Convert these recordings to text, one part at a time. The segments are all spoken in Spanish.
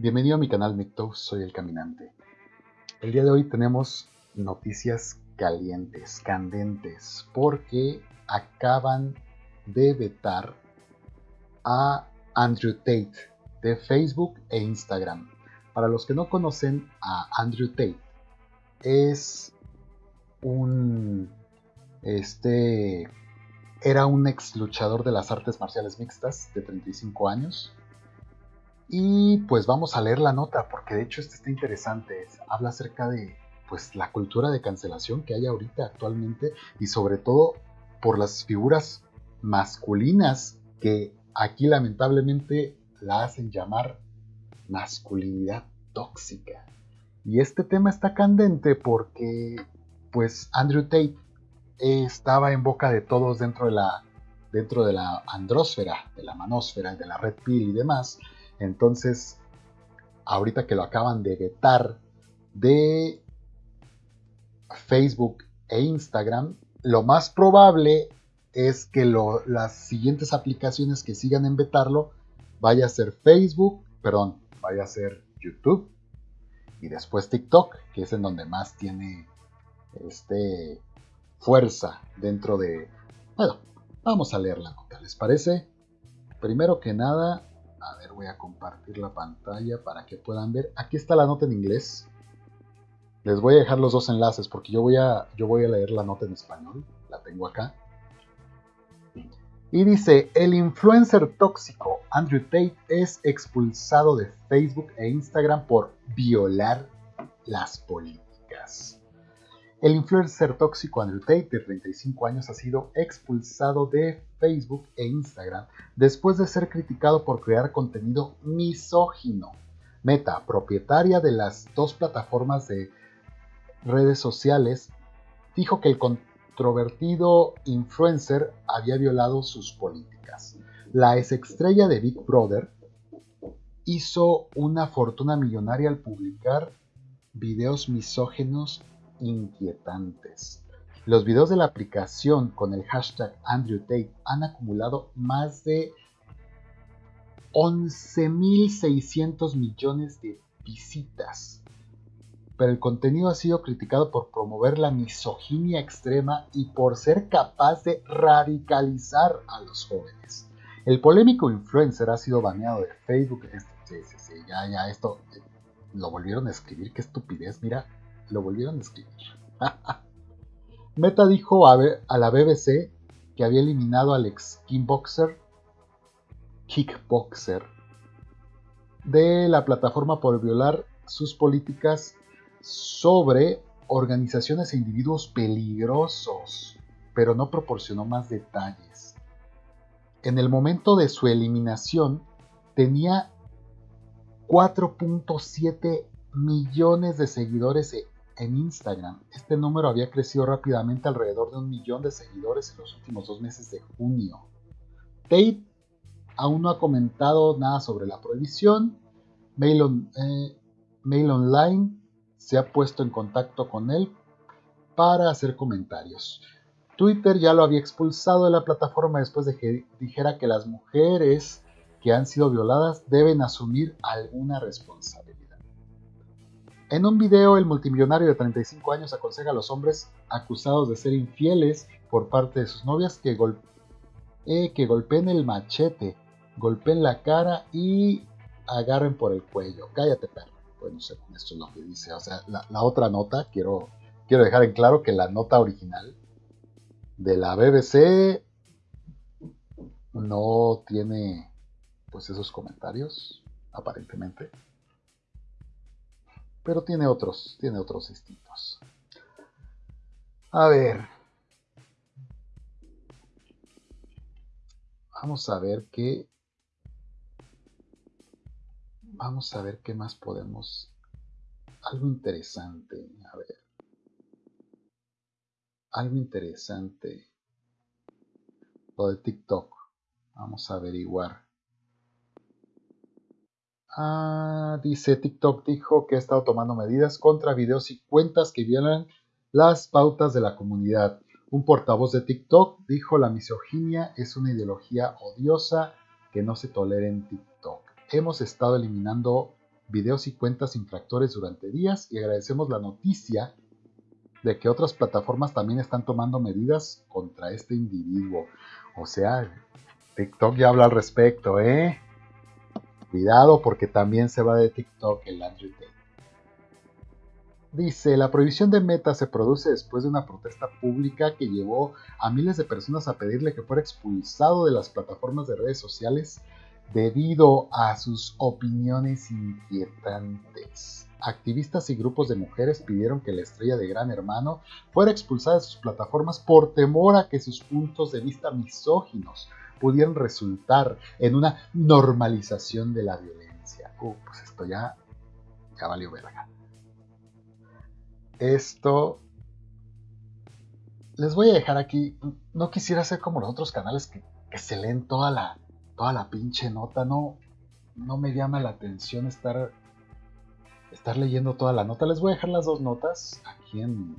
Bienvenido a mi canal Micto, soy el caminante. El día de hoy tenemos noticias calientes, candentes, porque acaban de vetar a Andrew Tate de Facebook e Instagram. Para los que no conocen a Andrew Tate, es un este era un ex luchador de las artes marciales mixtas de 35 años y pues vamos a leer la nota, porque de hecho este está interesante. Habla acerca de pues la cultura de cancelación que hay ahorita actualmente y sobre todo por las figuras masculinas que aquí lamentablemente la hacen llamar masculinidad tóxica. Y este tema está candente porque pues Andrew Tate estaba en boca de todos dentro de la dentro de la andrósfera, de la manósfera, de la red pill y demás, entonces, ahorita que lo acaban de vetar de Facebook e Instagram, lo más probable es que las siguientes aplicaciones que sigan en vetarlo vaya a ser Facebook, perdón, vaya a ser YouTube y después TikTok, que es en donde más tiene este fuerza dentro de... Bueno, vamos a leer la nota, ¿les parece? Primero que nada, a ver, voy a compartir la pantalla para que puedan ver. Aquí está la nota en inglés. Les voy a dejar los dos enlaces porque yo voy a, yo voy a leer la nota en español. La tengo acá. Y dice, el influencer tóxico Andrew Tate es expulsado de Facebook e Instagram por violar las políticas. El influencer tóxico Andrew Tate, de 35 años, ha sido expulsado de Facebook e Instagram después de ser criticado por crear contenido misógino. Meta, propietaria de las dos plataformas de redes sociales, dijo que el controvertido influencer había violado sus políticas. La ex-estrella de Big Brother hizo una fortuna millonaria al publicar videos misógenos inquietantes. Los videos de la aplicación con el hashtag Andrew Tate han acumulado más de 11.600 millones de visitas. Pero el contenido ha sido criticado por promover la misoginia extrema y por ser capaz de radicalizar a los jóvenes. El polémico influencer ha sido baneado de Facebook. Sí, ya, ya, esto eh, lo volvieron a escribir, qué estupidez, mira, lo volvieron a escribir. Meta dijo a, la BBC que había eliminado al ex kickboxer, kickboxer de la plataforma por violar sus políticas sobre organizaciones e individuos peligrosos, pero no proporcionó más detalles. En el momento de su eliminación tenía 4.7 millones de seguidores en Instagram. Este número había crecido rápidamente alrededor de un millón de seguidores en los últimos dos meses de junio. Tate aún no ha comentado nada sobre la prohibición. Eh, Mail Online se ha puesto en contacto con él para hacer comentarios. Twitter ya lo había expulsado de la plataforma después de que dijera que las mujeres que han sido violadas deben asumir alguna responsabilidad. En un video, el multimillonario de 35 años aconseja a los hombres acusados de ser infieles por parte de sus novias que, eh, golpeen el machete, golpeen la cara y agarren por el cuello. Cállate, perro. Bueno, esto es lo que dice. O sea, la, otra nota, quiero, quiero dejar en claro que la nota original de la BBC no tiene pues esos comentarios, aparentemente pero tiene otros, tiene otros distintos. A ver. Vamos a ver qué. Vamos a ver qué más podemos. Algo interesante. A ver. Algo interesante. Lo de TikTok. Vamos a averiguar. Ah, dice TikTok dijo que ha estado tomando medidas contra videos y cuentas que violan las pautas de la comunidad. Un portavoz de TikTok dijo la misoginia es una ideología odiosa que no se tolera en TikTok. Hemos estado eliminando videos y cuentas infractores durante días y agradecemos la noticia de que otras plataformas también están tomando medidas contra este individuo. O sea, TikTok ya habla al respecto, ¿eh? Cuidado porque también se va de TikTok el Andrew Tate. Dice, la prohibición de Meta se produce después de una protesta pública que llevó a miles de personas a pedirle que fuera expulsado de las plataformas de redes sociales debido a sus opiniones inquietantes. Activistas y grupos de mujeres pidieron que la estrella de Gran Hermano fuera expulsada de sus plataformas por temor a que sus puntos de vista misóginos pudieran resultar en una normalización de la violencia. Uh, pues esto ya, ya valió verga. Esto les voy a dejar aquí. No quisiera ser como los otros canales que, que se leen toda la, toda la pinche nota, no, no me llama la atención estar, estar leyendo toda la nota. Les voy a dejar las dos notas aquí en,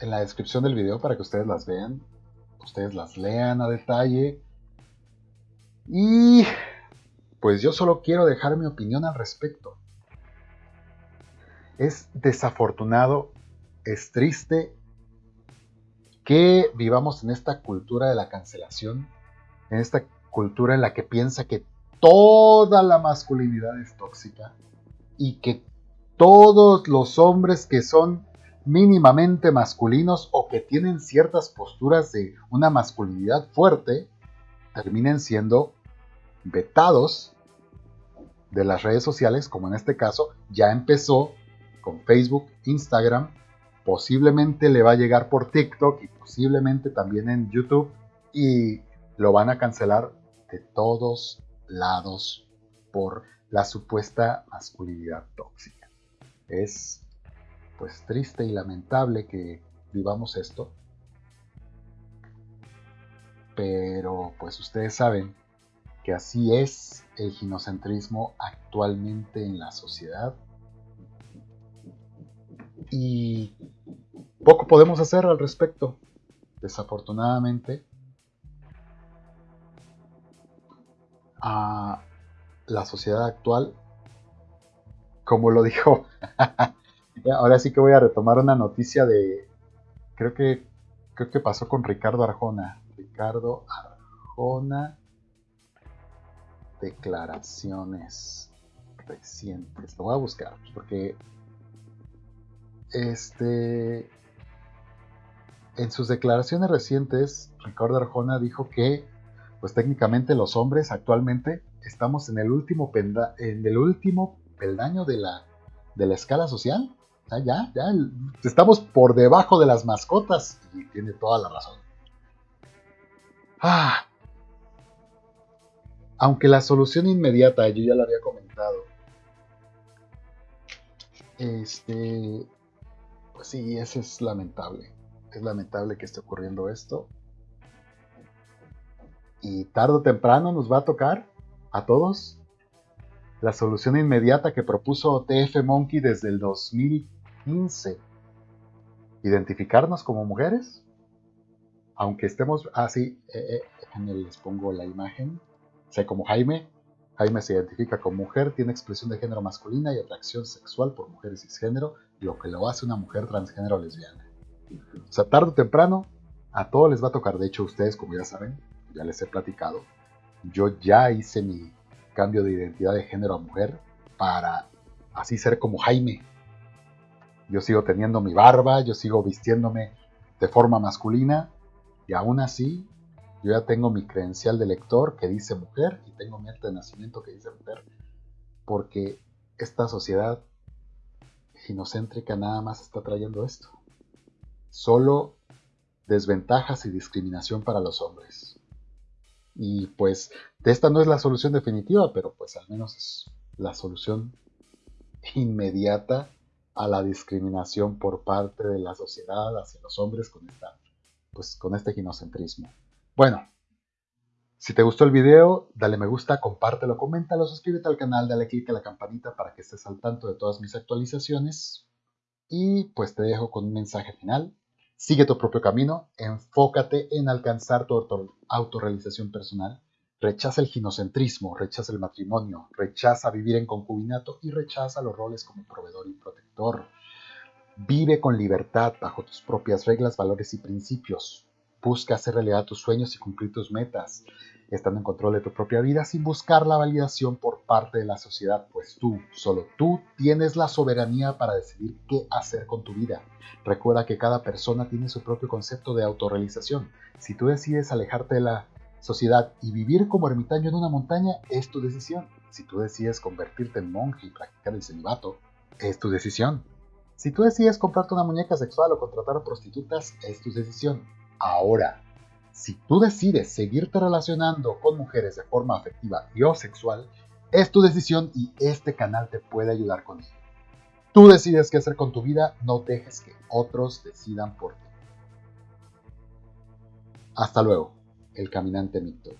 en la descripción del video para que ustedes las vean, ustedes las lean a detalle. Y pues yo solo quiero dejar mi opinión al respecto. Es desafortunado, es triste que vivamos en esta cultura de la cancelación, en esta cultura en la que piensa que toda la masculinidad es tóxica y que todos los hombres que son mínimamente masculinos o que tienen ciertas posturas de una masculinidad fuerte terminen siendo vetados de las redes sociales, como en este caso ya empezó con Facebook, Instagram, posiblemente le va a llegar por TikTok y posiblemente también en YouTube y lo van a cancelar de todos lados por la supuesta masculinidad tóxica. Es pues triste y lamentable que vivamos esto. Pero pues ustedes saben que así es el ginocentrismo actualmente en la sociedad. Y poco podemos hacer al respecto. Desafortunadamente, a la sociedad actual, como lo dijo, ahora sí que voy a retomar una noticia de, creo que, creo que pasó con Ricardo Arjona. Ricardo Arjona, declaraciones recientes. Lo voy a buscar, porque este, en sus declaraciones recientes, Ricardo Arjona dijo que pues técnicamente los hombres actualmente estamos en el último, en el último peldaño de la, de la escala social. ya, ya, estamos por debajo de las mascotas y tiene toda la razón. Ah. Aunque la solución inmediata, yo ya lo había comentado, este, pues sí, eso es lamentable. Es lamentable que esté ocurriendo esto. Y tarde o temprano nos va a tocar a todos. La solución inmediata que propuso TF Monkey desde el 2015. Identificarnos como mujeres, aunque estemos así, ah, eh, eh, les pongo la imagen, sé como Jaime, Jaime se identifica como mujer, tiene expresión de género masculina y atracción sexual por mujeres cisgénero, lo que lo hace una mujer transgénero lesbiana. O sea, tarde o temprano, a todos les va a tocar, de hecho ustedes, como ya saben, ya les he platicado, yo ya hice mi cambio de identidad de género a mujer para así ser como Jaime. Yo sigo teniendo mi barba, yo sigo vistiéndome de forma masculina y aún así yo ya tengo mi credencial de lector que dice mujer y tengo mi acta de nacimiento que dice mujer porque esta sociedad ginocéntrica nada más está trayendo esto. Solo desventajas y discriminación para los hombres. Y pues esta no es la solución definitiva, pero pues al menos es la solución inmediata a la discriminación por parte de la sociedad hacia los hombres con, esta, pues, con este ginocentrismo. Bueno, si te gustó el video, dale me gusta, compártelo, coméntalo, suscríbete al canal, dale click a la campanita para que estés al tanto de todas mis actualizaciones. Y pues te dejo con un mensaje final. Sigue tu propio camino, enfócate en alcanzar tu autorrealización personal. Rechaza el ginocentrismo, rechaza el matrimonio, rechaza vivir en concubinato y rechaza los roles como proveedor y protector. Vive con libertad bajo tus propias reglas, valores y principios. Busca hacer realidad tus sueños y cumplir tus metas, estando en control de tu propia vida sin buscar la validación por parte de la sociedad, pues tú, solo tú, tienes la soberanía para decidir qué hacer con tu vida. Recuerda que cada persona tiene su propio concepto de autorrealización. Si tú decides alejarte de la sociedad y vivir como ermitaño en una montaña, es tu decisión. Si tú decides convertirte en monje y practicar el celibato, es tu decisión. Si tú decides comprarte una muñeca sexual o contratar a prostitutas, es tu decisión. Ahora, si tú decides seguirte relacionando con mujeres de forma afectiva y o sexual, es tu decisión y este canal te puede ayudar con ello. Tú decides qué hacer con tu vida, no dejes que otros decidan por ti. Hasta luego, el caminante Mictor.